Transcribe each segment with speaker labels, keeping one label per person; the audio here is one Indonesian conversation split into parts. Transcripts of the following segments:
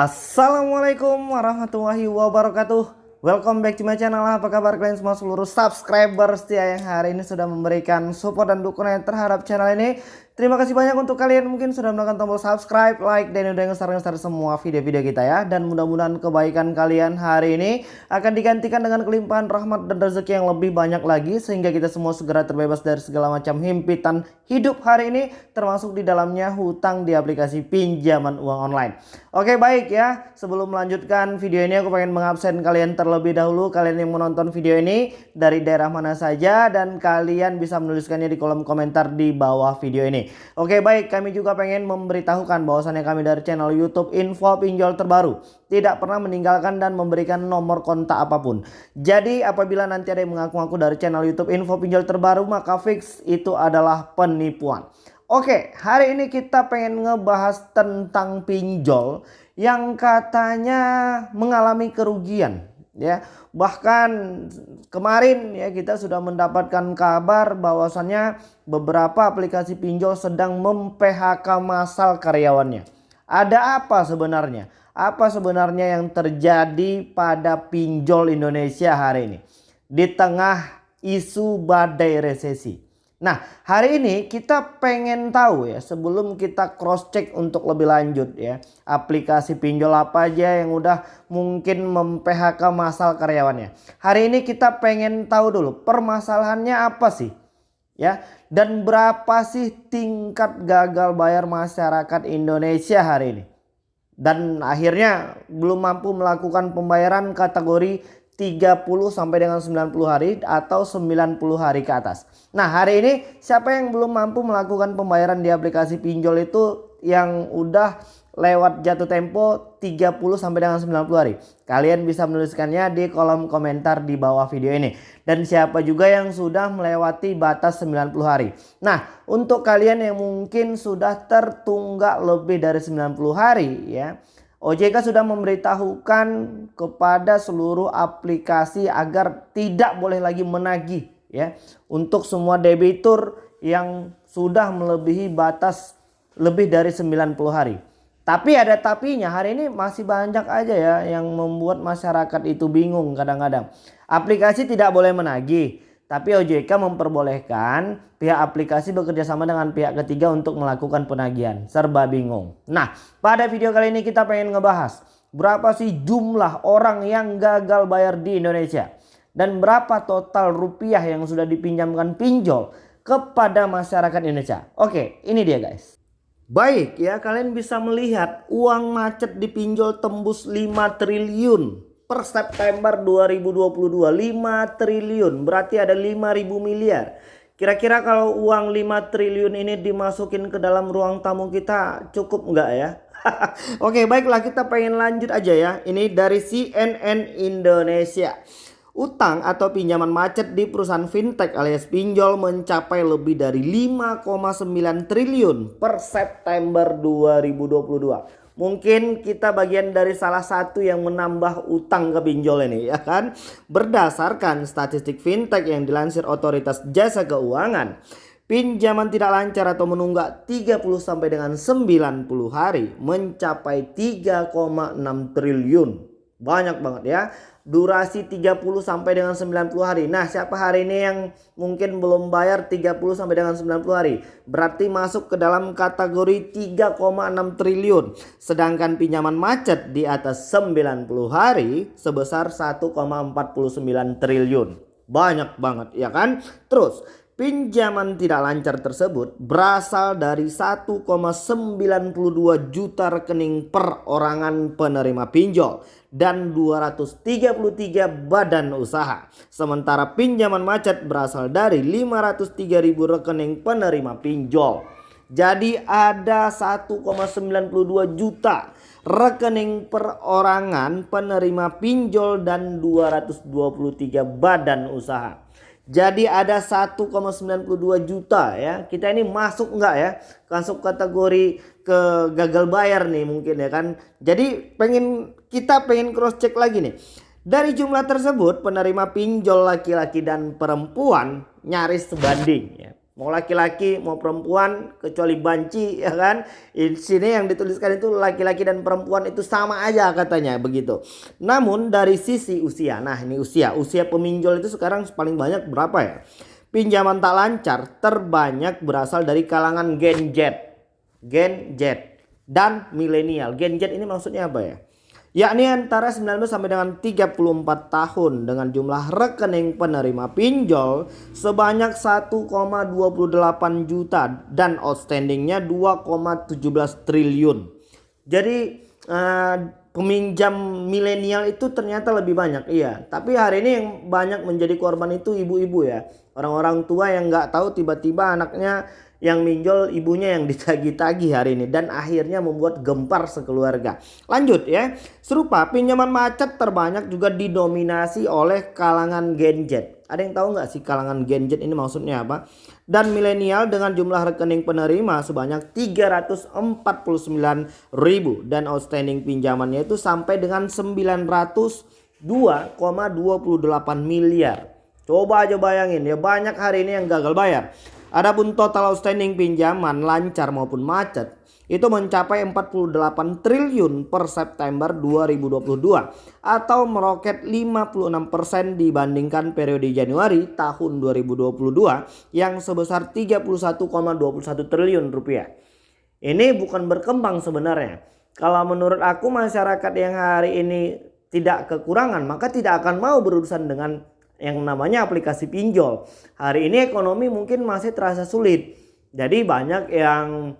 Speaker 1: Assalamualaikum warahmatullahi wabarakatuh. Welcome back to my channel. Apa kabar kalian semua seluruh subscriber setia yang hari ini sudah memberikan support dan dukungan terhadap channel ini Terima kasih banyak untuk kalian mungkin sudah menekan tombol subscribe, like, dan udah nge-share semua video-video kita ya. Dan mudah-mudahan kebaikan kalian hari ini akan digantikan dengan kelimpahan rahmat dan rezeki yang lebih banyak lagi. Sehingga kita semua segera terbebas dari segala macam himpitan hidup hari ini. Termasuk di dalamnya hutang di aplikasi pinjaman uang online. Oke baik ya, sebelum melanjutkan video ini aku pengen mengabsen kalian terlebih dahulu. Kalian yang menonton video ini dari daerah mana saja. Dan kalian bisa menuliskannya di kolom komentar di bawah video ini. Oke baik kami juga pengen memberitahukan bahwasannya kami dari channel YouTube Info Pinjol Terbaru tidak pernah meninggalkan dan memberikan nomor kontak apa pun. Jadi apabila nanti ada yang mengaku-ngaku dari channel YouTube Info Pinjol Terbaru maka fix itu adalah penipuan. Oke hari ini kita pengen ngebahas tentang pinjol yang katanya mengalami kerugian ya bahkan kemarin ya kita sudah mendapatkan kabar bahwasannya beberapa aplikasi pinjol sedang mem-PHK massal karyawannya. Ada apa sebenarnya? Apa sebenarnya yang terjadi pada pinjol Indonesia hari ini? Di tengah isu badai resesi Nah hari ini kita pengen tahu ya sebelum kita cross check untuk lebih lanjut ya aplikasi pinjol apa aja yang udah mungkin mem-PHK masal karyawannya. Hari ini kita pengen tahu dulu permasalahannya apa sih ya dan berapa sih tingkat gagal bayar masyarakat Indonesia hari ini. Dan akhirnya belum mampu melakukan pembayaran kategori 30 sampai dengan 90 hari atau 90 hari ke atas. Nah hari ini siapa yang belum mampu melakukan pembayaran di aplikasi pinjol itu yang udah lewat jatuh tempo 30 sampai dengan 90 hari. Kalian bisa menuliskannya di kolom komentar di bawah video ini. Dan siapa juga yang sudah melewati batas 90 hari. Nah untuk kalian yang mungkin sudah tertunggak lebih dari 90 hari ya OJK sudah memberitahukan kepada seluruh aplikasi agar tidak boleh lagi menagih ya untuk semua debitur yang sudah melebihi batas lebih dari 90 hari. Tapi ada tapinya hari ini masih banyak aja ya yang membuat masyarakat itu bingung kadang-kadang. Aplikasi tidak boleh menagih tapi OJK memperbolehkan pihak aplikasi bekerja sama dengan pihak ketiga untuk melakukan penagihan. Serba bingung. Nah pada video kali ini kita pengen ngebahas. Berapa sih jumlah orang yang gagal bayar di Indonesia. Dan berapa total rupiah yang sudah dipinjamkan pinjol kepada masyarakat Indonesia. Oke ini dia guys. Baik ya kalian bisa melihat uang macet di pinjol tembus 5 triliun per September 2022 5 triliun. Berarti ada 5000 miliar. Kira-kira kalau uang 5 triliun ini dimasukin ke dalam ruang tamu kita cukup enggak ya? Oke baiklah kita pengen lanjut aja ya. Ini dari CNN Indonesia. Utang atau pinjaman macet di perusahaan fintech alias pinjol mencapai lebih dari 5,9 triliun per September 2022 Mungkin kita bagian dari salah satu yang menambah utang ke pinjol ini ya kan. Berdasarkan statistik fintech yang dilansir otoritas jasa keuangan. Pinjaman tidak lancar atau menunggak 30 sampai dengan 90 hari mencapai 3,6 triliun. Banyak banget ya durasi 30 sampai dengan 90 hari. Nah, siapa hari ini yang mungkin belum bayar 30 sampai dengan 90 hari? Berarti masuk ke dalam kategori 3,6 triliun. Sedangkan pinjaman macet di atas 90 hari sebesar 1,49 triliun. Banyak banget ya kan? Terus Pinjaman tidak lancar tersebut berasal dari 1,92 juta rekening perorangan penerima pinjol dan 233 badan usaha. Sementara pinjaman macet berasal dari 503 ribu rekening penerima pinjol. Jadi ada 1,92 juta rekening perorangan penerima pinjol dan 223 badan usaha. Jadi ada 1,92 juta ya. Kita ini masuk enggak ya? Masuk kategori ke gagal bayar nih mungkin ya kan. Jadi pengen kita pengen cross check lagi nih. Dari jumlah tersebut penerima pinjol laki-laki dan perempuan nyaris sebanding ya. Mau laki-laki mau perempuan kecuali banci ya kan? Di sini yang dituliskan itu laki-laki dan perempuan itu sama aja katanya begitu. Namun dari sisi usia nah ini usia usia peminjol itu sekarang paling banyak berapa ya? Pinjaman tak lancar terbanyak berasal dari kalangan Gen Z. Gen Z dan milenial. Gen Z ini maksudnya apa ya yakni antara 19 sampai dengan 34 tahun dengan jumlah rekening penerima pinjol sebanyak 1,28 juta dan outstandingnya 2,17 triliun. Jadi uh, peminjam milenial itu ternyata lebih banyak iya tapi hari ini yang banyak menjadi korban itu ibu-ibu ya orang-orang tua yang nggak tahu tiba-tiba anaknya yang minjol ibunya yang ditagi-tagi hari ini dan akhirnya membuat gempar sekeluarga. Lanjut ya. Serupa pinjaman macet terbanyak juga didominasi oleh kalangan Gen Z. Ada yang tahu nggak sih kalangan Gen Z ini maksudnya apa? Dan milenial dengan jumlah rekening penerima sebanyak 349 ribu dan outstanding pinjamannya itu sampai dengan 902,28 miliar. Coba aja bayangin ya banyak hari ini yang gagal bayar. Adapun total outstanding pinjaman lancar maupun macet itu mencapai 48 triliun per September 2022 atau meroket 56% dibandingkan periode Januari tahun 2022 yang sebesar 31,21 triliun rupiah. Ini bukan berkembang sebenarnya. Kalau menurut aku masyarakat yang hari ini tidak kekurangan maka tidak akan mau berurusan dengan yang namanya aplikasi pinjol. Hari ini ekonomi mungkin masih terasa sulit. Jadi banyak yang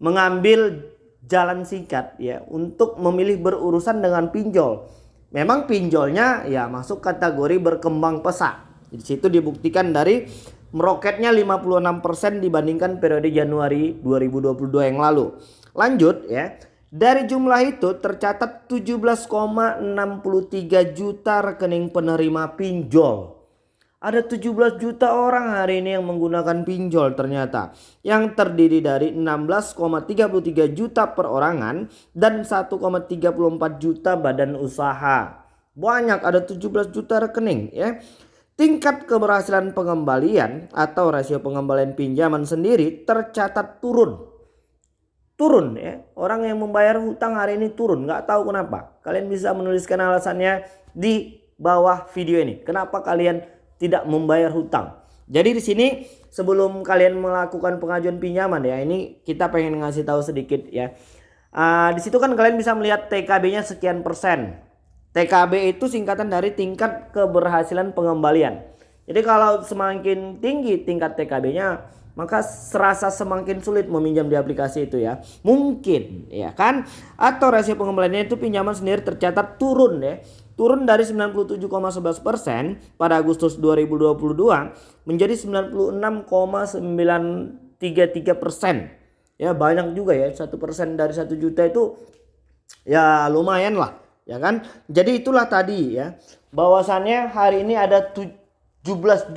Speaker 1: mengambil jalan singkat ya untuk memilih berurusan dengan pinjol. Memang pinjolnya ya masuk kategori berkembang pesat. Di situ dibuktikan dari meroketnya 56% dibandingkan periode Januari 2022 yang lalu. Lanjut ya. Dari jumlah itu tercatat 17,63 juta rekening penerima pinjol. Ada 17 juta orang hari ini yang menggunakan pinjol ternyata. Yang terdiri dari 16,33 juta perorangan dan 1,34 juta badan usaha. Banyak ada 17 juta rekening ya. Tingkat keberhasilan pengembalian atau rasio pengembalian pinjaman sendiri tercatat turun turun ya. Orang yang membayar hutang hari ini turun, nggak tahu kenapa. Kalian bisa menuliskan alasannya di bawah video ini. Kenapa kalian tidak membayar hutang? Jadi di sini sebelum kalian melakukan pengajuan pinjaman ya, ini kita pengen ngasih tahu sedikit ya. Uh, di situ kan kalian bisa melihat TKB-nya sekian persen. TKB itu singkatan dari tingkat keberhasilan pengembalian. Jadi kalau semakin tinggi tingkat TKB-nya, maka serasa semakin sulit meminjam di aplikasi itu ya. Mungkin ya kan atau rasio pengembaliannya itu pinjaman sendiri tercatat turun ya. Turun dari 97,11% pada Agustus 2022 menjadi 96,933%. Ya banyak juga ya. satu persen dari satu juta itu ya lumayan lah ya kan. Jadi itulah tadi ya bahwasannya hari ini ada 17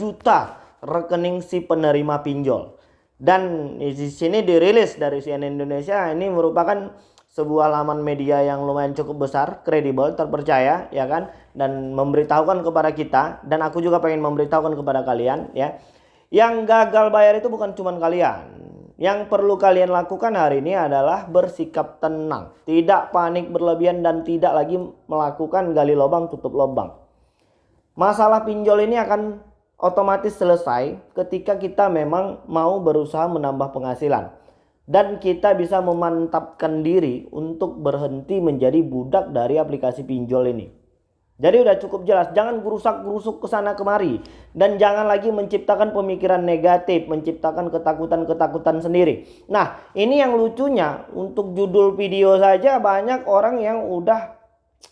Speaker 1: juta rekening si penerima pinjol. Dan di sini dirilis dari CNN Indonesia ini merupakan sebuah laman media yang lumayan cukup besar, kredibel, terpercaya ya kan dan memberitahukan kepada kita dan aku juga pengen memberitahukan kepada kalian ya. Yang gagal bayar itu bukan cuma kalian. Yang perlu kalian lakukan hari ini adalah bersikap tenang, tidak panik berlebihan dan tidak lagi melakukan gali lubang tutup lubang. Masalah pinjol ini akan otomatis selesai ketika kita memang mau berusaha menambah penghasilan dan kita bisa memantapkan diri untuk berhenti menjadi budak dari aplikasi pinjol ini. Jadi udah cukup jelas, jangan gerusak-gerusuk ke sana kemari dan jangan lagi menciptakan pemikiran negatif, menciptakan ketakutan-ketakutan sendiri. Nah, ini yang lucunya untuk judul video saja banyak orang yang udah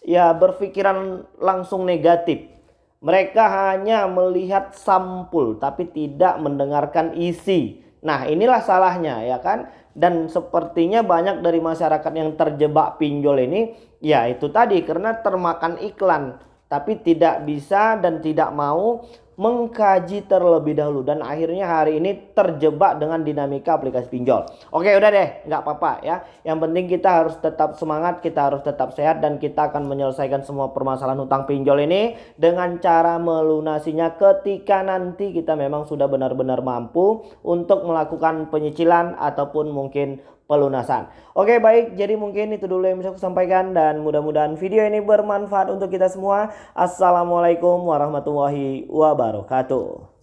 Speaker 1: ya berpikiran langsung negatif. Mereka hanya melihat sampul tapi tidak mendengarkan isi. Nah inilah salahnya ya kan. Dan sepertinya banyak dari masyarakat yang terjebak pinjol ini ya itu tadi karena termakan iklan. Tapi tidak bisa dan tidak mau mengkaji terlebih dahulu dan akhirnya hari ini terjebak dengan dinamika aplikasi pinjol. Oke udah deh nggak apa-apa ya. Yang penting kita harus tetap semangat, kita harus tetap sehat dan kita akan menyelesaikan semua permasalahan utang pinjol ini dengan cara melunasinya ketika nanti kita memang sudah benar-benar mampu untuk melakukan penyicilan ataupun mungkin pelunasan. Oke baik jadi mungkin itu dulu yang bisa aku sampaikan dan mudah-mudahan video ini bermanfaat untuk kita semua. Assalamualaikum warahmatullahi wabarakatuh.